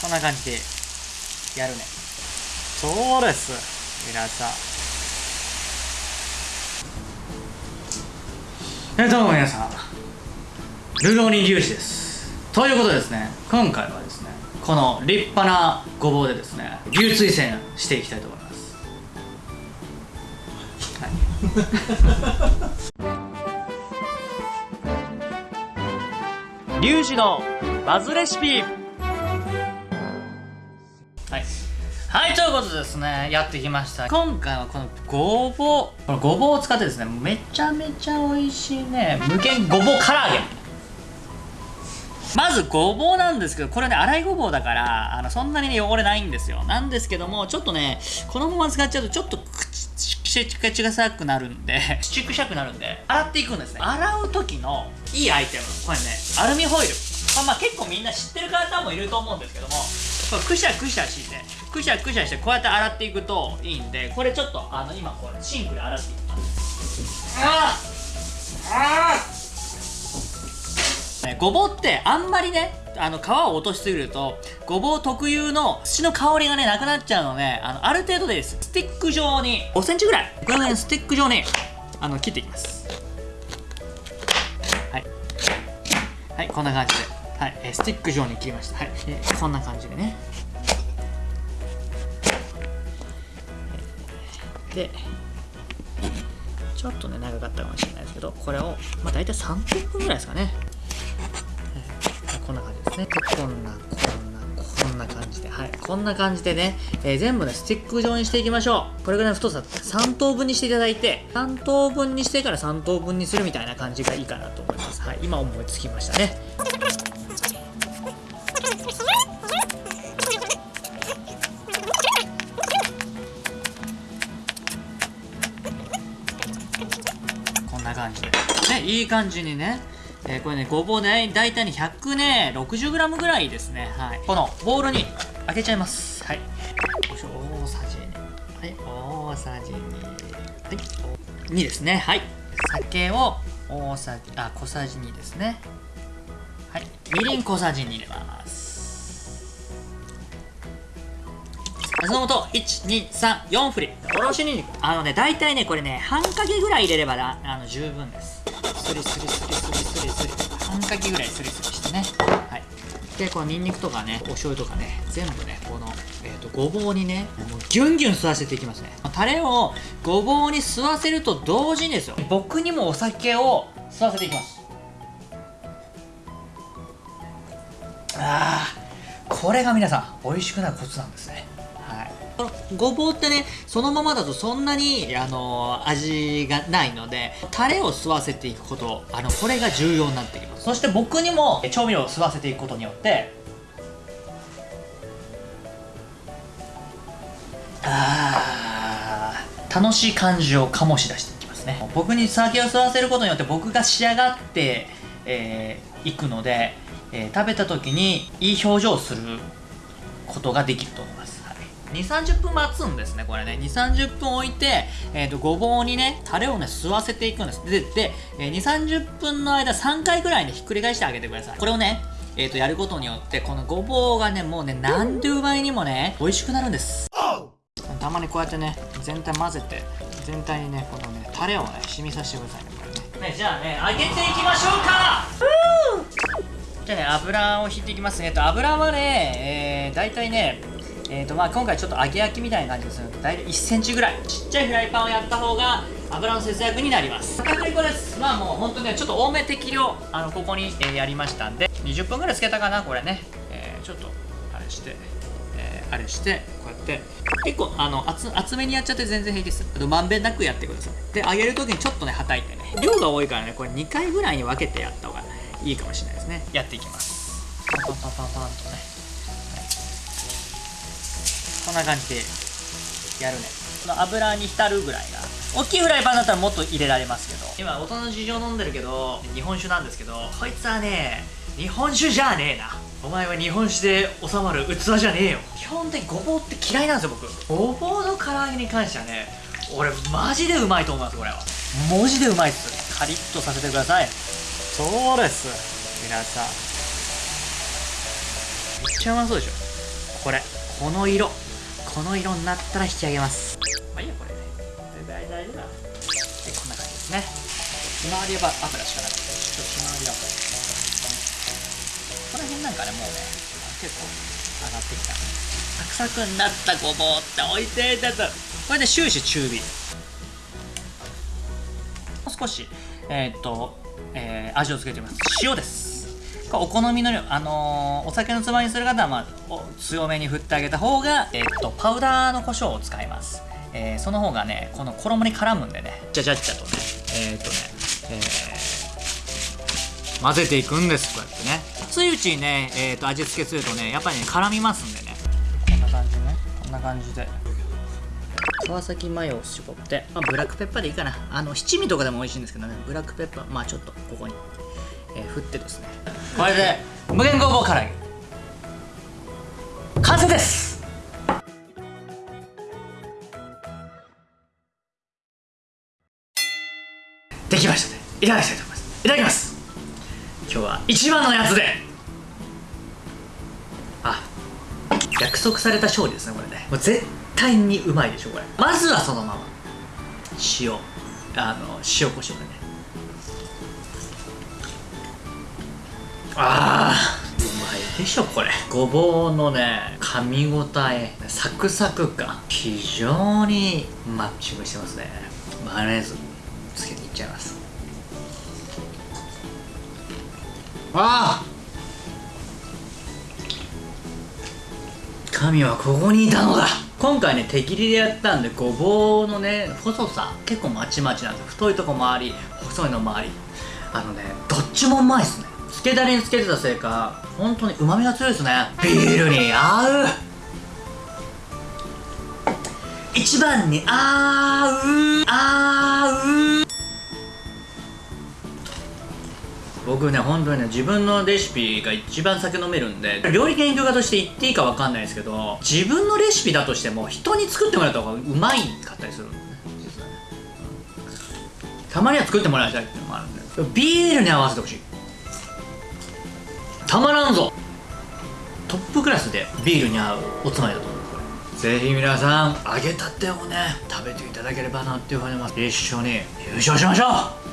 こんな感じでやるね。そうです。皆さん。えどうも皆さん。ルローニ粒子です。ということでですね今回はですねこの立派なごぼうでですね流水栓していきたいと思います。はい。リュウジのバズレシピはい。はいということでですねやってきました。今回はこのごぼうこのごぼうを使ってですねめちゃめちゃ美味しいね無限ごぼう唐揚げ。まずごぼうなんですけどこれね粗いごぼうだからあのそんなにね汚れないんですよ。なんですけどもちょっとねこのまま使っちゃうとちょっと口口が臭くなるんで口臭くなるんで洗っていくんですね。洗う時のいいアイテム。これねアルミホイル。これまあ結構みんな知ってる方もいると思うんですけどもこれくしゃくしゃしてくしゃくしゃしてこうやって洗っていくといいんでこれちょっとあの今これシンクで洗っていきます。あああごぼうってあんまりねあの皮を落としすぎるとごぼう特有の土の香りがねなくなっちゃうのであのある程度です。スティック状に5センチぐらい。これねスティック状にあの切っていきます。はい。はいこんな感じで。はい、スティック状に切りました。はい、こんな感じでね。でちょっとね長かったかもしれないですけどこれをまあ大体30分ぐらいですかね、こんな感じですね。こんなこんなこんな感じで。はいこんな感じでね、えー、全部ねスティック状にしていきましょう。これぐらいの太さ3等分にしていただいて3等分にしてから3等分にするみたいな感じがいいかなと思います。はい今思いつきましたね。感じにね。えー、これね、ごぼうね、大体ね、100ね、60g ぐらいですね。はい。このボウルに開けちゃいます。はい。よいしょ、大さじ2。はい、大さじ2。はい。2ですね。はい。酒を大さじ、あ、小さじ2ですね。はい。みりん小さじ2入れます。そのと、1、2、3、4振り。おろしにんにく。あのね、大体ね、これね、半かけぐらい入れれば、あの、十分です。スリスリスリスリスリスリ。半かけぐらいスリスリしてね。はい。で、このニンニクとかね、お醤油とかね、全部ね、この、えっ、ー、と、ごぼうにね、もうギュンギュン吸わせていきますね。タレをごぼうに吸わせると同時にですよ。僕にもお酒を吸わせていきます。ああ、これが皆さん、美味しくなるコツなんですね。このごぼうってねそのままだとそんなにあの味がないのでタレを吸わせていくことあのこれが重要になってきます。そして僕にも調味料を吸わせていくことによってあ楽しい感じを醸し出していきますね。僕に酒を吸わせることによって僕が仕上がってい、えー、くので、えー、食べた時にいい表情をすることができると思います。2、30分待つんですね、これね。2、30分置いて、えっ、ー、と、ごぼうにね、タレをね、吸わせていくんです。で、で、えー、2、30分の間3回ぐらいね、ひっくり返してあげてください。これをね、えっ、ー、と、やることによって、このごぼうがね、もうね、何十倍にもね、美味しくなるんです。たまにこうやってね、全体混ぜて、全体にね、このね、タレをね、染みさせてくださいね、これね。ね、じゃあね、揚げていきましょうかじゃあね、油を引いていきますね。えっと、油はね、えー、大体ね、えーとまあ、今回ちょっと揚げ焼きみたいな感じですので大体1センチぐらい。ちっちゃいフライパンをやった方が油の節約になります。片栗粉です。まあもう本当ねちょっと多め適量あのここに、えー、やりましたんで。20分ぐらいつけたかなこれね、えー、ちょっとあれしてえー、あれしてこうやって。結構あの厚厚めにやっちゃって全然平気です。あとまんべんなくやってください。で揚げる時にちょっとねはたいてね。量が多いからねこれ2回ぐらいに分けてやった方がいいかもしれないですね。やっていきます。パンパンパンパンとね。こんな感じでやるね。この油に浸るぐらいが大きいフライパンだったらもっと入れられますけど。今大人の事情飲んでるけど日本酒なんですけどこいつはね日本酒じゃねえな。お前は日本酒で収まる器じゃねえよ。基本的にごぼうって嫌いなんですよ僕。ごぼうの唐揚げに関してはね俺マジでうまいと思いますこれは。文字でうまいっす。カリッとさせてください。そうです皆さん。めっちゃうまそうでしょ。これこの色この色になったら引き上げます。まあいいやこれ大大丈夫だ。でこんな感じですね。ひまわり油しかなくてちょっとひまわり油この辺なんかねもうね結構上がってきた。サクサクになったごぼうって美味しいですこれで終始中火。もう少しえー、っと、えー、味をつけてみます。塩ですお好みの量、あのー、お酒のつまみにする方は、まあ、強めに振ってあげた方が、えー、っと、パウダーの胡椒を使います。えー、その方がね、この衣に絡むんでね、じゃじゃっちゃとね、えっとね、えー、混ぜていくんです、こうやってね。熱いうちにね、えっと、味付けするとね、やっぱりね、絡みますんでね。こんな感じね、こんな感じで。川崎マヨを絞って、まあ、ブラックペッパーでいいかな。あの、七味とかでも美味しいんですけどね、ブラックペッパー、まあちょっとここにえー、振ってですね。これで無限ごぼう唐揚げ。完成です。できましたね。いただきたいと思います。いただきます。今日は一番のやつで。あ約束された勝利ですねこれね。もう絶対にうまいでしょこれ。まずはそのまま。塩。あの塩コショウでね。あーうまいでしょこれ。ごぼうのね噛み応えサクサク感。非常にマッチングしてますね。マヨネーズつけていっちゃいます。ああ神はここにいたのだ。今回ね手切りでやったんでごぼうのね細さ結構まちまちなんです太いとこもあり細いのもあり。あのねどっちもうまいっすね。つけだれにつけてたせいか本当にうまみが強いですね。ビールに合う。一番に合う。合う。僕ね本当にね自分のレシピが一番酒飲めるんで料理研究家として言っていいか分かんないですけど自分のレシピだとしても人に作ってもらった方がうまいかったりするんでね。たまには作ってもらいたいっていうのもあるんで。ビールに合わせてほしい。たまらんぞ。トップクラスでビールに合うおつまみだと思う。これぜひ皆さん揚げたてをね食べていただければなっていうふうに思います。一緒に優勝しましょう。